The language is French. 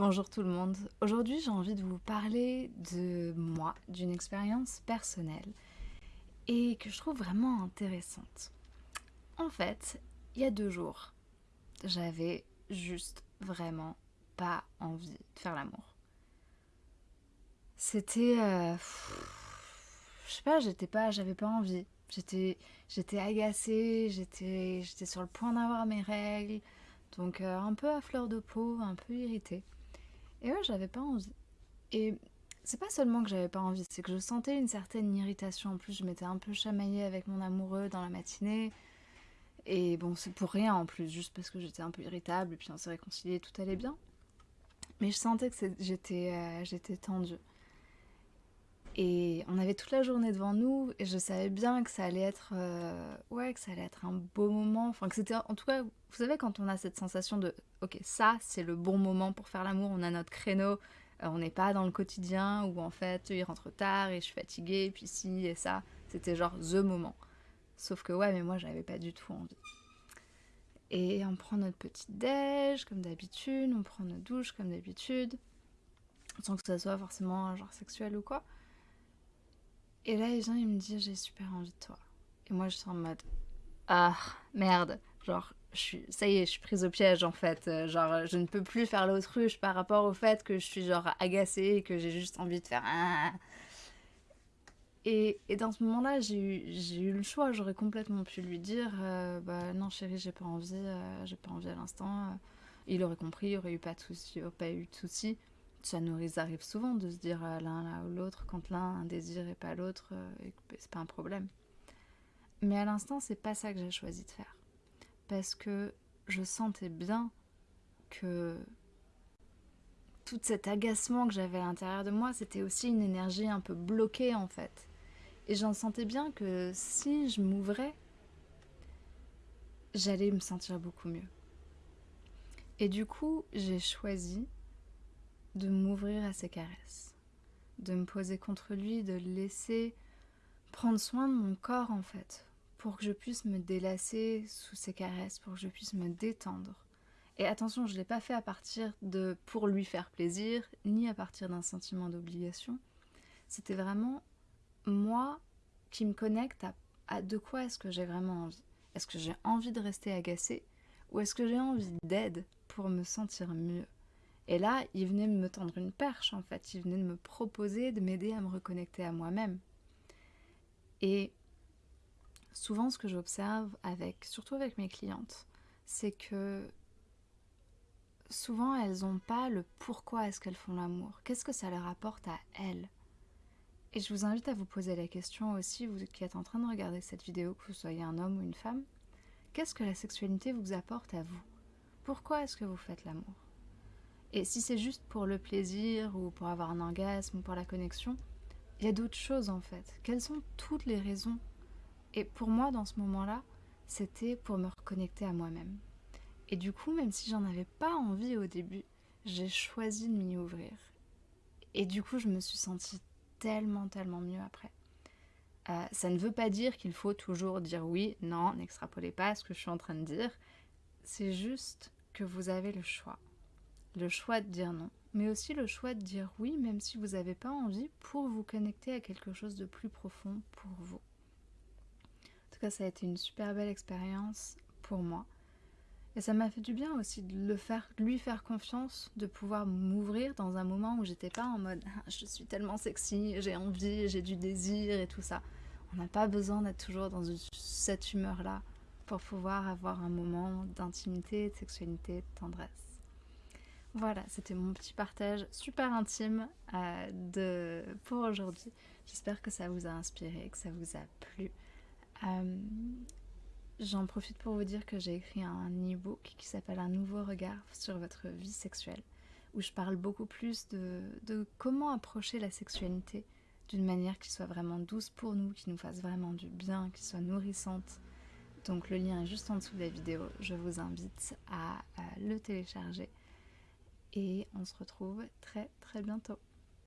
Bonjour tout le monde. Aujourd'hui, j'ai envie de vous parler de moi, d'une expérience personnelle et que je trouve vraiment intéressante. En fait, il y a deux jours, j'avais juste vraiment pas envie de faire l'amour. C'était. euh, je sais pas, j'étais pas. J'avais pas envie. J'étais j'étais agacée, j'étais sur le point d'avoir mes règles. Donc euh, un peu à fleur de peau, un peu irritée. Et ouais, j'avais pas envie. Et c'est pas seulement que j'avais pas envie, c'est que je sentais une certaine irritation. En plus, je m'étais un peu chamaillée avec mon amoureux dans la matinée. Et bon, c'est pour rien en plus, juste parce que j'étais un peu irritable et puis on s'est réconciliés, tout allait bien. Mais je sentais que j'étais euh, j'étais tendue. Et on avait toute la journée devant nous et je savais bien que ça allait être euh, ouais, que ça allait être un beau moment, enfin que c'était en tout cas, vous savez quand on a cette sensation de OK, ça c'est le bon moment pour faire l'amour, on a notre créneau, euh, on n'est pas dans le quotidien où en fait il rentre tard et je suis fatiguée, puis ci et ça, c'était genre the moment. Sauf que ouais, mais moi j'avais pas du tout envie. Et on prend notre petit déj comme d'habitude, on prend notre douche comme d'habitude, sans que ça soit forcément genre sexuel ou quoi. Et là, il vient, il me dit J'ai super envie de toi. Et moi, je suis en mode Ah, merde. Genre, je suis, ça y est, je suis prise au piège en fait. Euh, Genre, je ne peux plus faire l'autruche par rapport au fait que je suis genre agacée et que j'ai juste envie de faire Ah. Et, et dans ce moment-là, j'ai eu, eu le choix. J'aurais complètement pu lui dire euh, Bah non, chérie, j'ai pas envie, euh, j'ai pas envie à l'instant. Il aurait compris, il aurait eu pas de souci, il aurait pas eu de souci. Ça nous arrive souvent de se dire euh, l'un ou l'autre quand l'un a un désir et pas l'autre, euh, c'est pas un problème. Mais à l'instant, c'est pas ça que j'ai choisi de faire. Parce que je sentais bien que tout cet agacement que j'avais à l'intérieur de moi, c'était aussi une énergie un peu bloquée en fait. Et j'en sentais bien que si je m'ouvrais, j'allais me sentir beaucoup mieux. Et du coup, j'ai choisi de m'ouvrir à ses caresses, de me poser contre lui, de le laisser prendre soin de mon corps en fait, pour que je puisse me délasser sous ses caresses, pour que je puisse me détendre. Et attention, je ne l'ai pas fait à partir de pour lui faire plaisir, ni à partir d'un sentiment d'obligation. C'était vraiment moi qui me connecte à, à de quoi est-ce que j'ai vraiment envie. Est-ce que j'ai envie de rester agacée ou est-ce que j'ai envie d'aide pour me sentir mieux? Et là, il venait me tendre une perche en fait, il venait de me proposer de m'aider à me reconnecter à moi-même. Et souvent ce que j'observe avec surtout avec mes clientes, c'est que souvent elles n'ont pas le pourquoi est-ce qu'elles font l'amour, qu'est-ce que ça leur apporte à elles? Et je vous invite à vous poser la question aussi, vous qui êtes en train de regarder cette vidéo, que vous soyez un homme ou une femme, qu'est-ce que la sexualité vous apporte à vous? Pourquoi est-ce que vous faites l'amour? Et si c'est juste pour le plaisir ou pour avoir un orgasme ou pour la connexion, il y a d'autres choses en fait. Quelles sont toutes les raisons? Et pour moi, dans ce moment-là, c'était pour me reconnecter à moi-même. Et du coup, même si j'en avais pas envie au début, j'ai choisi de m'y ouvrir. Et du coup, je me suis sentie tellement, tellement mieux après. Euh, ça ne veut pas dire qu'il faut toujours dire oui, non, n'extrapolez pas ce que je suis en train de dire. C'est juste que vous avez le choix. Le choix de dire non, mais aussi le choix de dire oui, même si vous n'avez pas envie, pour vous connecter à quelque chose de plus profond pour vous. En tout cas, ça a été une super belle expérience pour moi. Et ça m'a fait du bien aussi de le faire, lui faire confiance, de pouvoir m'ouvrir dans un moment où j'étais pas en mode Ah, je suis tellement sexy, j'ai envie, j'ai du désir et tout ça. On n'a pas besoin d'être toujours dans cette humeur-là pour pouvoir avoir un moment d'intimité, de sexualité, de tendresse. Voilà, c'était mon petit partage super intime euh, de... pour aujourd'hui. J'espère que ça vous a inspiré, que ça vous a plu. Euh, J'en profite pour vous dire que j'ai écrit un e-book qui s'appelle Un nouveau regard sur votre vie sexuelle, où je parle beaucoup plus de, comment approcher la sexualité d'une manière qui soit vraiment douce pour nous, qui nous fasse vraiment du bien, qui soit nourrissante. Donc le lien est juste en dessous de la vidéo. Je vous invite à le télécharger. Et on se retrouve très très bientôt.